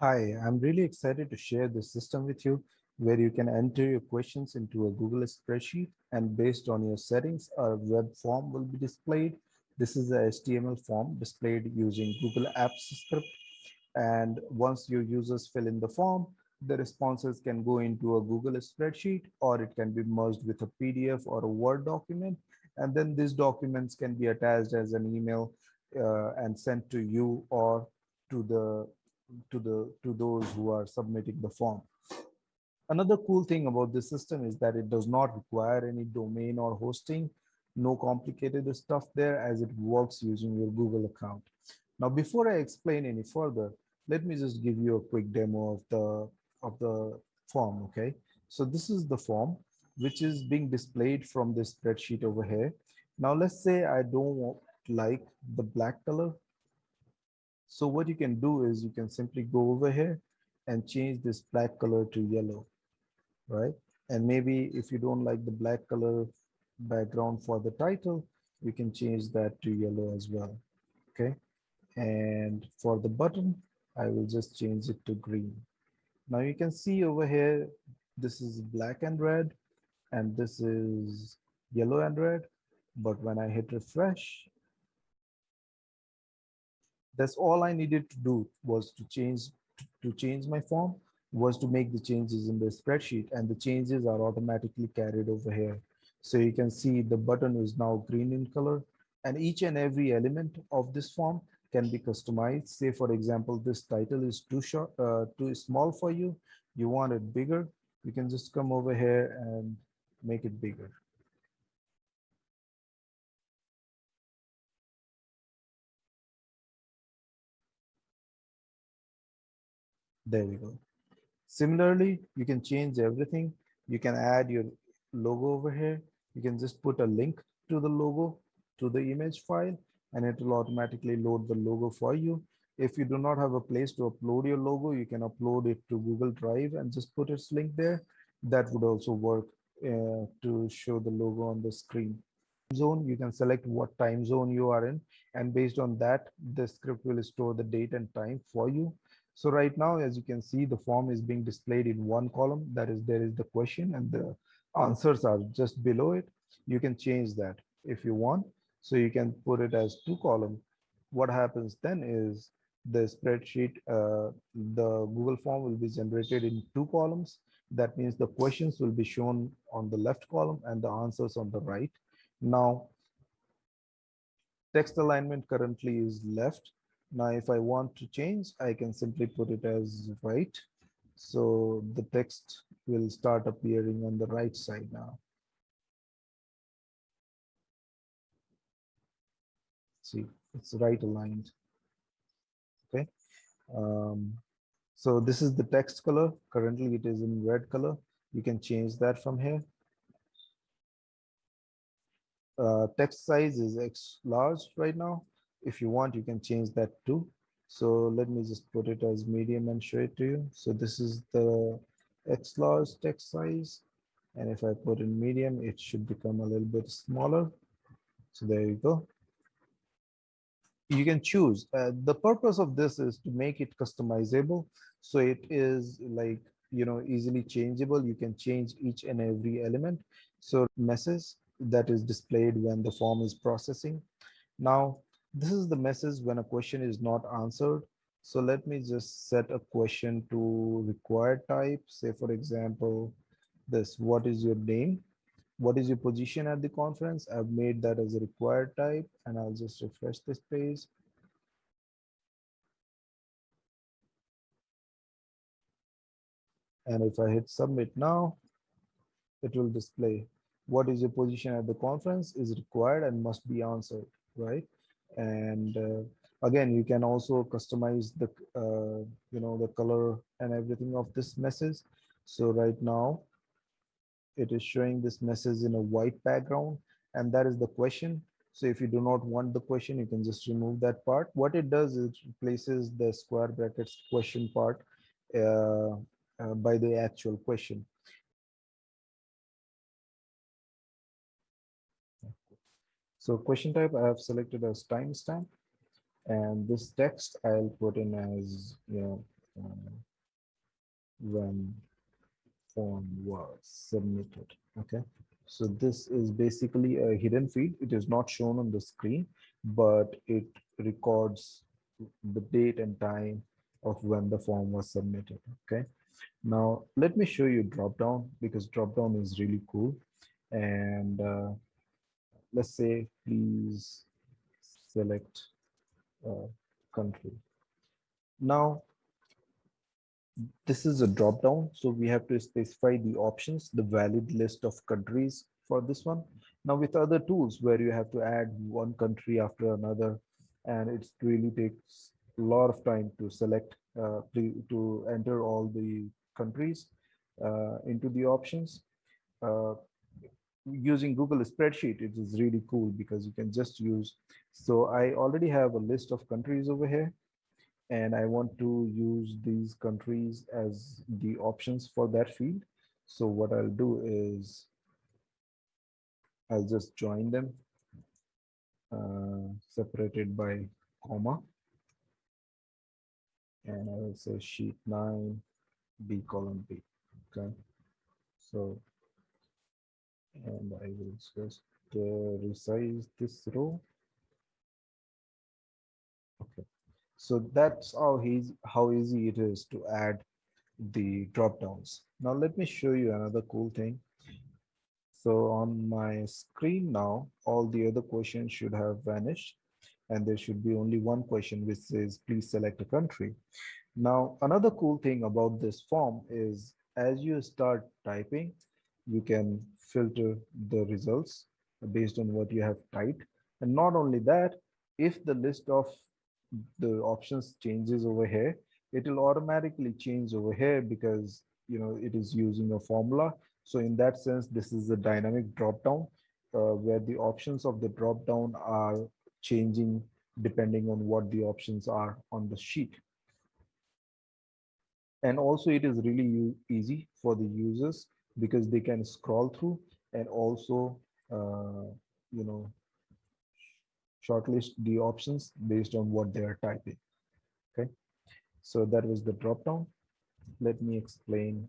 Hi, I'm really excited to share this system with you where you can enter your questions into a Google spreadsheet and based on your settings, a web form will be displayed. This is a HTML form displayed using Google Apps script. And once your users fill in the form, the responses can go into a Google spreadsheet or it can be merged with a PDF or a Word document. And then these documents can be attached as an email uh, and sent to you or to the to the to those who are submitting the form. Another cool thing about this system is that it does not require any domain or hosting, no complicated stuff there as it works using your Google account. Now, before I explain any further, let me just give you a quick demo of the of the form, okay? So this is the form which is being displayed from this spreadsheet over here. Now, let's say I don't like the black color so what you can do is you can simply go over here and change this black color to yellow, right? And maybe if you don't like the black color background for the title, you can change that to yellow as well, okay? And for the button, I will just change it to green. Now you can see over here, this is black and red, and this is yellow and red. But when I hit refresh, that's all I needed to do was to change to change my form was to make the changes in the spreadsheet and the changes are automatically carried over here. So you can see the button is now green in color and each and every element of this form can be customized. Say for example, this title is too short, uh, too small for you. You want it bigger. You can just come over here and make it bigger. There we go. Similarly, you can change everything. You can add your logo over here. You can just put a link to the logo to the image file and it will automatically load the logo for you. If you do not have a place to upload your logo, you can upload it to Google Drive and just put its link there. That would also work uh, to show the logo on the screen. Zone, you can select what time zone you are in and based on that, the script will store the date and time for you. So right now, as you can see, the form is being displayed in one column. That is, there is the question and the answers are just below it. You can change that if you want. So you can put it as two column. What happens then is the spreadsheet, uh, the Google form will be generated in two columns. That means the questions will be shown on the left column and the answers on the right. Now, text alignment currently is left now, if I want to change, I can simply put it as right. So the text will start appearing on the right side now. See, it's right aligned. Okay. Um, so this is the text color. Currently it is in red color. You can change that from here. Uh, text size is X large right now if you want, you can change that too. So let me just put it as medium and show it to you. So this is the X large text size. And if I put in medium, it should become a little bit smaller. So there you go. You can choose. Uh, the purpose of this is to make it customizable. So it is like, you know, easily changeable. You can change each and every element. So message that is displayed when the form is processing. Now, this is the message when a question is not answered. So let me just set a question to required type. Say, for example, this, what is your name? What is your position at the conference? I've made that as a required type and I'll just refresh this page. And if I hit submit now, it will display what is your position at the conference is required and must be answered, right? and uh, again you can also customize the uh, you know the color and everything of this message so right now it is showing this message in a white background and that is the question. So if you do not want the question you can just remove that part. What it does is it replaces the square brackets question part uh, uh, by the actual question. So question type i have selected as timestamp and this text i'll put in as you know um, when form was submitted. Okay. So this is basically a hidden field. It is not shown on the screen, but it records the date and time of when the form was submitted. Okay. Now let me show you drop down because drop down is really cool. And uh, let's say please select uh, country. Now this is a drop down so we have to specify the options the valid list of countries for this one now with other tools where you have to add one country after another and it really takes a lot of time to select uh, to, to enter all the countries uh, into the options uh, using Google spreadsheet, it is really cool because you can just use. So I already have a list of countries over here and I want to use these countries as the options for that field. So what I'll do is I'll just join them uh, separated by comma. And I will say sheet 9, B column B. Okay. So and I will just uh, resize this row. So that's how easy how easy it is to add the drop downs. Now let me show you another cool thing. So on my screen now, all the other questions should have vanished and there should be only one question which says please select a country. Now another cool thing about this form is as you start typing, you can filter the results based on what you have typed. And not only that, if the list of the options changes over here, it will automatically change over here because you know it is using a formula. So in that sense, this is a dynamic drop down uh, where the options of the drop down are changing depending on what the options are on the sheet. And also it is really easy for the users because they can scroll through and also uh, you know shortlist the options based on what they are typing. Okay? So that was the drop down let me explain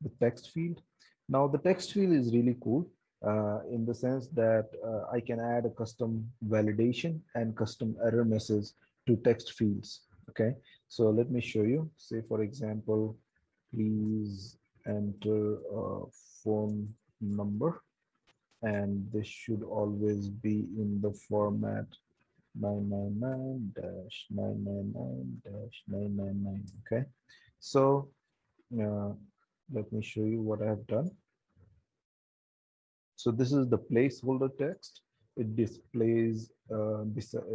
the text field. Now the text field is really cool uh, in the sense that uh, I can add a custom validation and custom error message to text fields. Okay? So let me show you. Say for example please enter a phone number and this should always be in the format 999 dash 999 dash 999 okay? So uh, let me show you what i have done. So this is the placeholder text. It displays uh, uh,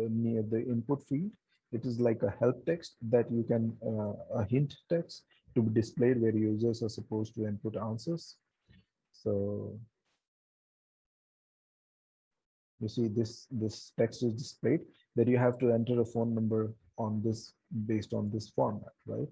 near the input field. It is like a help text that you can uh, a hint text to be displayed where users are supposed to input answers. So you see this, this text is displayed that you have to enter a phone number on this based on this format, right?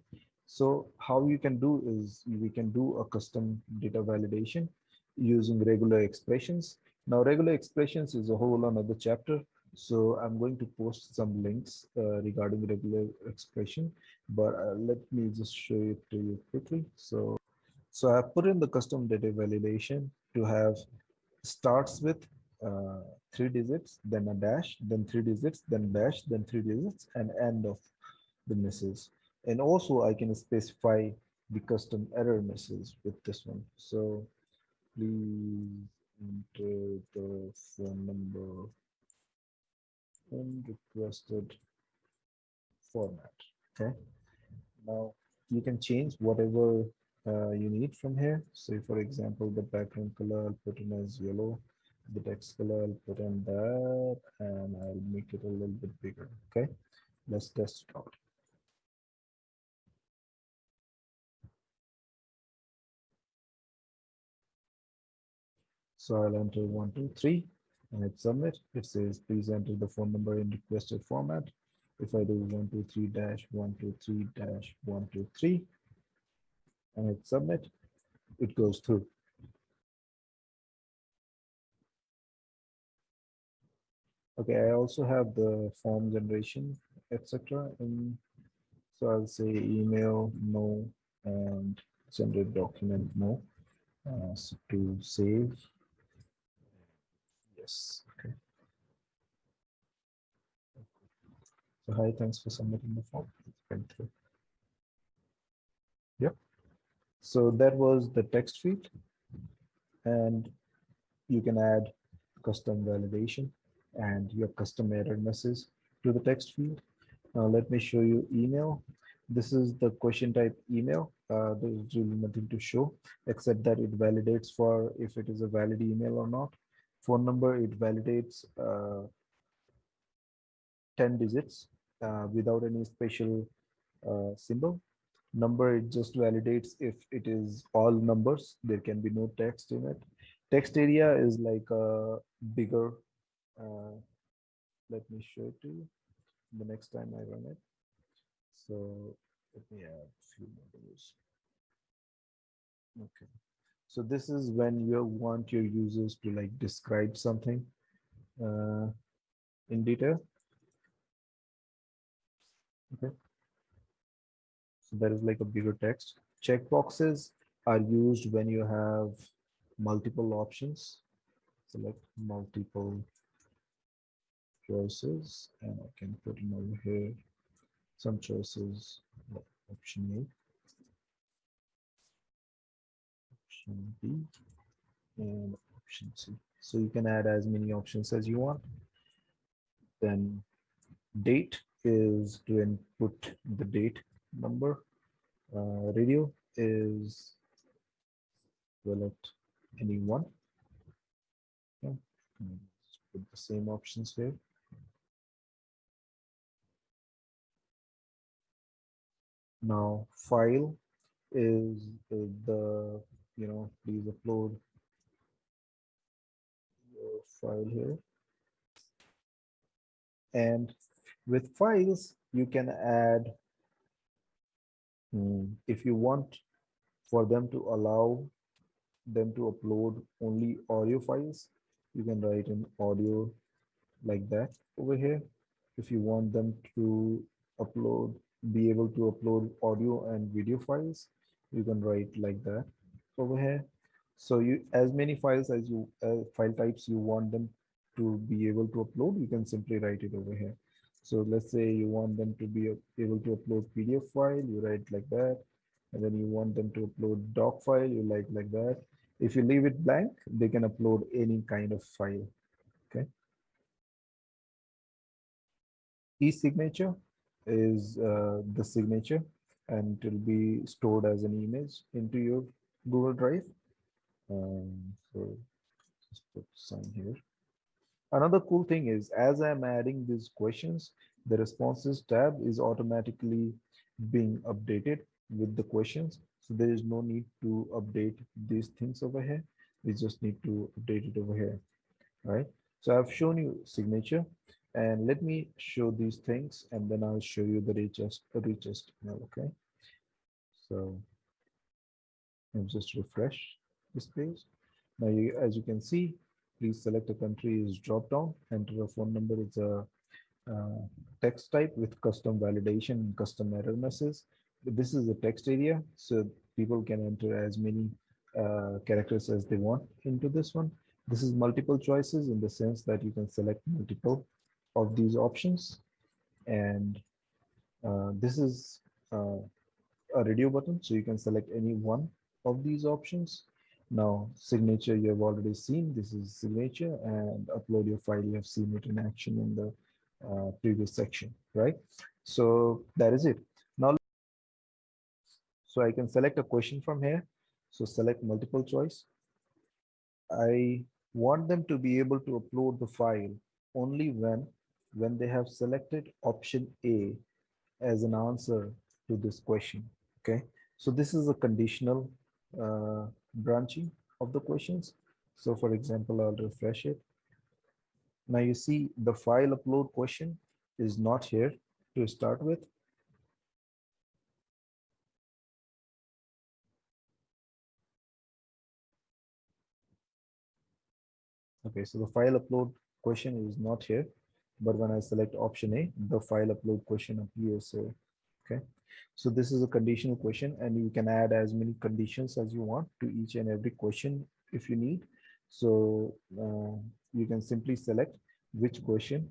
So how you can do is we can do a custom data validation using regular expressions. Now regular expressions is a whole another chapter so I'm going to post some links uh, regarding regular expression, but uh, let me just show it to you quickly. So, so I put in the custom data validation to have starts with uh, three digits, then a dash, then three digits, then dash, then three digits, and end of the message. And also I can specify the custom error message with this one. So please enter the phone number in requested format. Okay. Now you can change whatever uh, you need from here. So for example, the background color, I'll put in as yellow. The text color, I'll put in that and I'll make it a little bit bigger. Okay. Let's test it out. So I'll enter one, two, three and hit submit. It says, please enter the phone number in requested format. If I do 123 dash 123 dash 123 and hit submit, it goes through. Okay, I also have the form generation, etc. And so I'll say email no and send generate document no. Uh, so to save, yes, okay. So hi, thanks for submitting the form. Went through. Yep. So that was the text field, and you can add custom validation and your custom error message to the text field. Now let me show you email. This is the question type email. Uh, there's really nothing to show except that it validates for if it is a valid email or not. Phone number, it validates uh, 10 digits uh, without any special uh, symbol. Number, it just validates if it is all numbers. There can be no text in it. Text area is like a bigger uh, let me show it to you the next time I run it. So let me add a few more rows. Okay. So this is when you want your users to like describe something uh, in detail. Okay. So there is like a bigger text. Checkboxes are used when you have multiple options. Select multiple choices and I can put in over here some choices option A option B and option C. So you can add as many options as you want. Then date is to input the date number. Uh, radio is select any one okay. put the same options here Now file is the, you know, please upload your file here. And with files, you can add, hmm, if you want for them to allow them to upload only audio files, you can write an audio like that over here. If you want them to upload be able to upload audio and video files. You can write like that over here. So you as many files as you uh, file types you want them to be able to upload you can simply write it over here. So let's say you want them to be able to upload pdf file you write like that. And then you want them to upload doc file you like like that. If you leave it blank they can upload any kind of file okay? E-signature is uh, the signature and it will be stored as an image into your Google Drive. Um, so just put sign here. Another cool thing is as I'm adding these questions, the responses tab is automatically being updated with the questions. So there is no need to update these things over here. We just need to update it over here. Right. So I've shown you signature. And let me show these things and then I'll show you the richest, the richest email, okay? So I'll just refresh this page. Now, you, as you can see, please select a country is drop down, enter a phone number. It's a uh, text type with custom validation and custom error messages This is a text area, so people can enter as many uh, characters as they want into this one. This is multiple choices in the sense that you can select multiple of these options. And uh, this is uh, a radio button, so you can select any one of these options. Now, signature you have already seen. This is signature and upload your file. You have seen it in action in the uh, previous section, right? So that is it. Now, so I can select a question from here. So select multiple choice. I want them to be able to upload the file only when when they have selected option A as an answer to this question. Okay, so this is a conditional uh, branching of the questions. So for example, I'll refresh it. Now you see the file upload question is not here to start with. Okay, so the file upload question is not here. But when I select option A, the file upload question appears here. Okay, so this is a conditional question and you can add as many conditions as you want to each and every question if you need. So uh, you can simply select which question,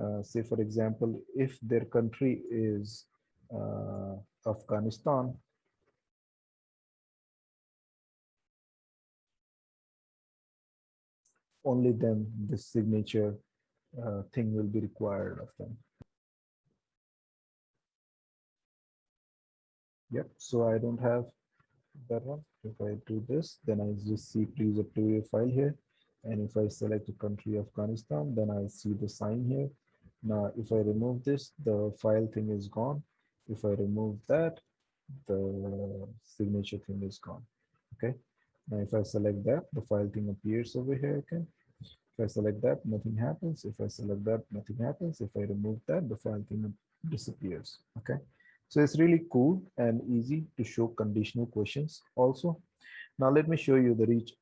uh, say for example, if their country is uh, Afghanistan, only then this signature uh, thing will be required of them. Yep, so I don't have that one. If I do this, then I just see please upload your file here. And if I select the country Afghanistan, then I see the sign here. Now, if I remove this, the file thing is gone. If I remove that, the signature thing is gone. Okay. Now, if I select that, the file thing appears over here. Okay. If I select that, nothing happens. If I select that, nothing happens. If I remove that, the file thing disappears. Okay. So it's really cool and easy to show conditional questions also. Now let me show you the rich,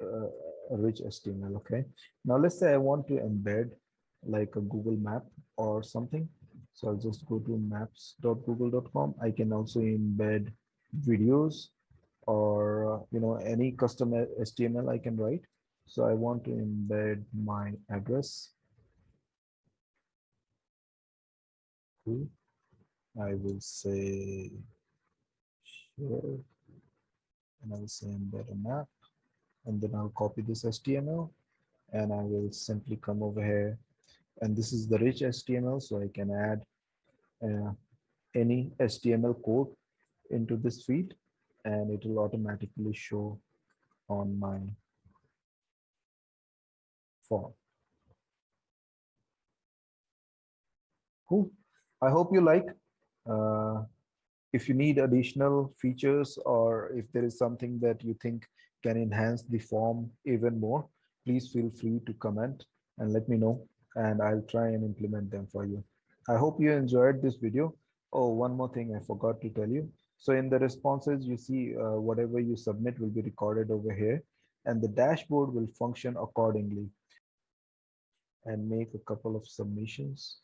uh, rich HTML. Okay. Now let's say I want to embed like a Google map or something. So I'll just go to maps.google.com. I can also embed videos or, you know, any custom HTML I can write. So I want to embed my address. I will say share and I will say embed a map and then I'll copy this HTML and I will simply come over here. And this is the rich HTML so I can add uh, any HTML code into this feed and it will automatically show on my form. Cool. I hope you like. Uh, if you need additional features or if there is something that you think can enhance the form even more, please feel free to comment and let me know and I'll try and implement them for you. I hope you enjoyed this video. Oh, one more thing I forgot to tell you. So in the responses, you see uh, whatever you submit will be recorded over here and the dashboard will function accordingly and make a couple of submissions.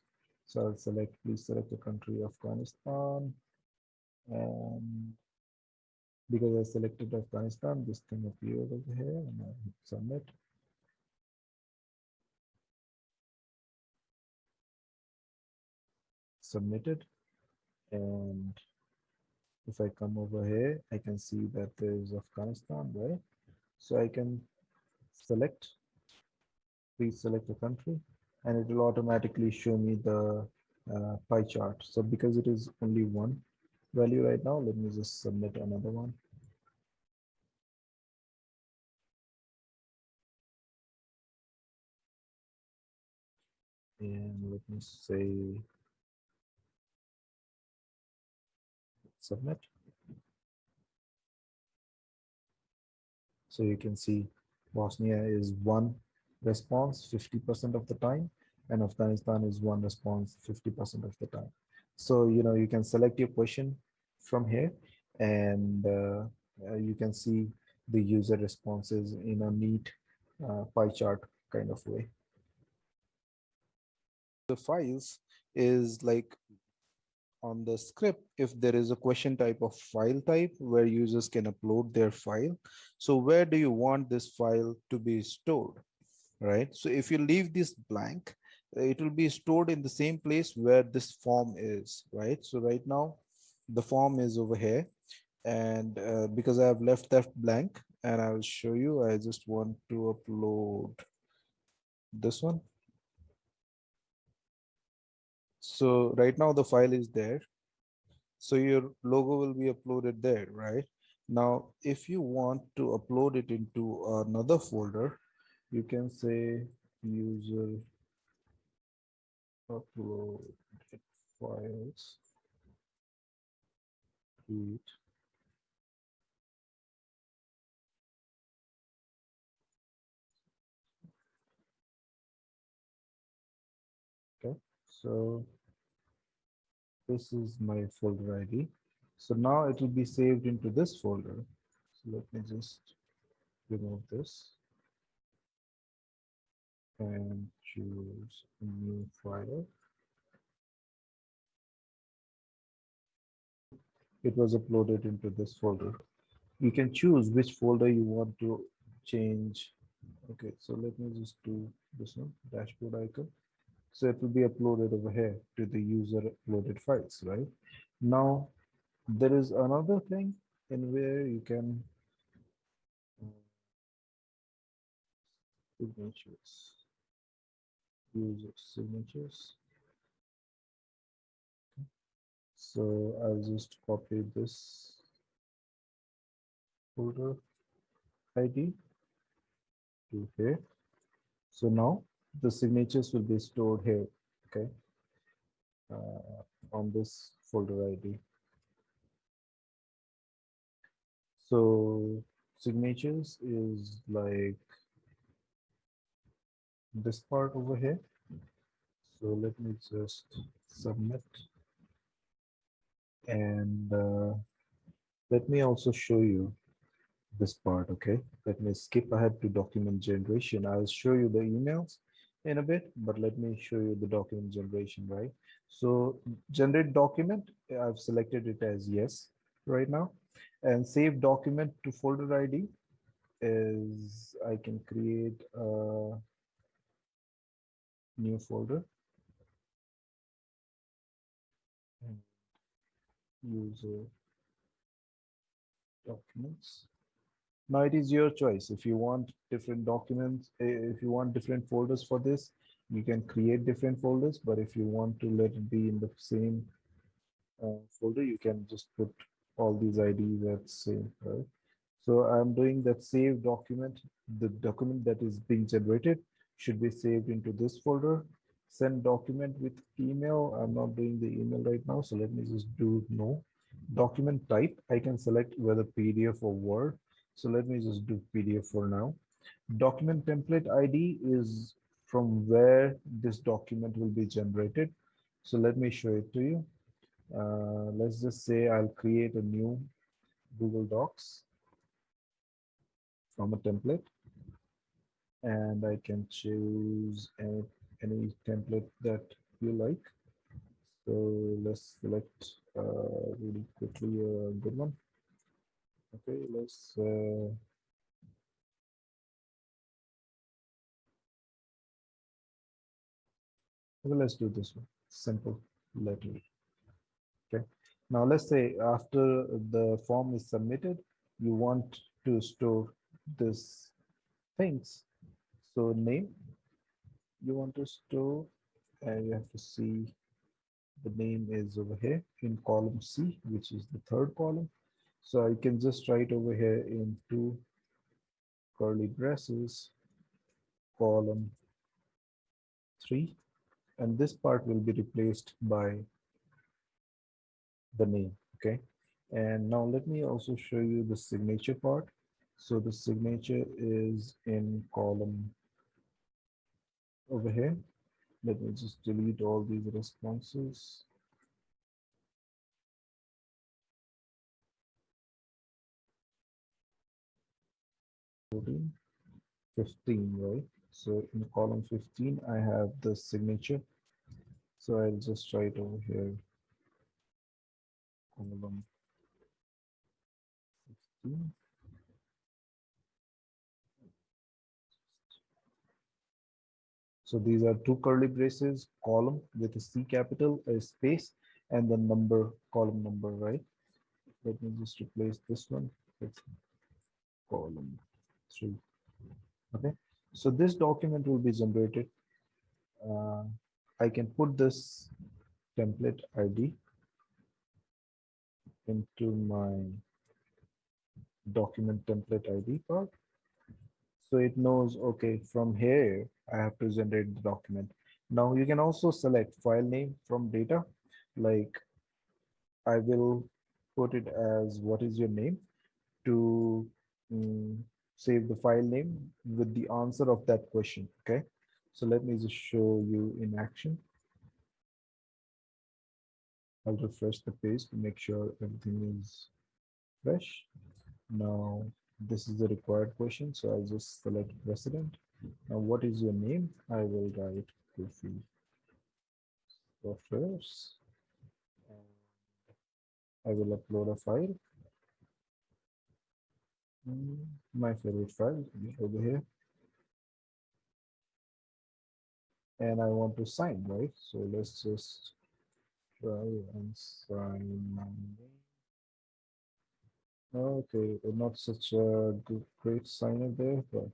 So I'll select, please select the country Afghanistan. And because I selected Afghanistan, this thing appeared over here and I hit submit. Submitted. And if I come over here, I can see that there's Afghanistan, right? So I can select please select a country and it will automatically show me the uh, pie chart. So because it is only one value right now, let me just submit another one. And let me say submit. So you can see Bosnia is one response 50% of the time and Afghanistan is one response 50% of the time. So, you know, you can select your question from here and uh, uh, you can see the user responses in a neat uh, pie chart kind of way. The files is like on the script if there is a question type of file type where users can upload their file. So where do you want this file to be stored? Right? So if you leave this blank, it will be stored in the same place where this form is, right? So right now the form is over here and uh, because I have left that blank and I'll show you, I just want to upload this one. So right now the file is there. So your logo will be uploaded there, right? Now, if you want to upload it into another folder, you can say user upload files okay so this is my folder id so now it will be saved into this folder. So let me just remove this and choose a new file. It was uploaded into this folder. You can choose which folder you want to change. Okay, so let me just do this one, dashboard icon. So it will be uploaded over here to the user uploaded files, right? Now, there is another thing in where you can uh, signatures user signatures. So i'll just copy this folder id to here. So now the signatures will be stored here okay? Uh, on this folder id so signatures is like this part over here. So let me just submit. And uh, let me also show you this part, okay? Let me skip ahead to document generation. I'll show you the emails in a bit, but let me show you the document generation, right? So generate document, I've selected it as yes right now. And save document to folder ID is I can create a new folder. And user documents. Now it is your choice. If you want different documents eh, if you want different folders for this you can create different folders. But if you want to let it be in the same uh, folder you can just put all these IDs at same so I'm doing that save document the document that is being generated should be saved into this folder. Send document with email. I'm not doing the email right now, so let me just do no. Document type, I can select whether PDF or Word. So let me just do PDF for now. Document template ID is from where this document will be generated. So let me show it to you. Uh, let's just say I'll create a new Google Docs from a template and I can choose any, any template that you like. So let's select uh, really quickly a good one. Okay, let's uh, okay, let's do this one. Simple letter. Okay. Now let's say after the form is submitted, you want to store this things so name you want to store and you have to see the name is over here in column C, which is the third column. So I can just write over here in two curly braces, column three, and this part will be replaced by the name, okay? And now let me also show you the signature part. So the signature is in column over here. Let me just delete all these responses. Fifteen, right? So in column 15, I have the signature. So I'll just write over here, column 15. So these are two curly braces, column with a C capital, a space, and the number, column number, right? Let me just replace this one with column three. Okay, so this document will be generated. Uh, I can put this template ID into my document template ID part. So it knows, okay, from here, I have to generate the document. Now you can also select file name from data, like I will put it as what is your name to um, save the file name with the answer of that question, okay? So let me just show you in action. I'll refresh the page to make sure everything is fresh. Now this is the required question. So I'll just select president. Now, what is your name? I will write Kulfi softwares. I will upload a file. Mm, My favorite file over here. And I want to sign, right? So let's just try and sign my name. Okay, not such a good, great signer there, but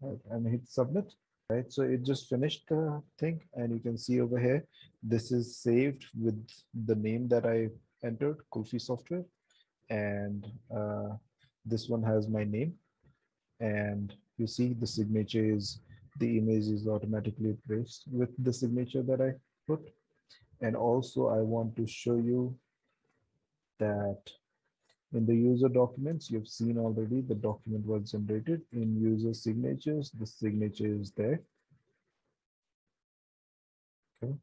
right, and hit submit. Right, so it just finished the thing, and you can see over here, this is saved with the name that I entered, Kulfi Software, and uh, this one has my name, and you see the signature is the image is automatically placed with the signature that I put, and also I want to show you that in the user documents, you've seen already the document was generated in user signatures. The signature is there. Okay.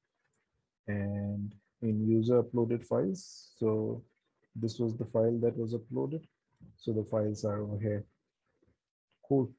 And in user uploaded files. So this was the file that was uploaded. So the files are over here. Cool.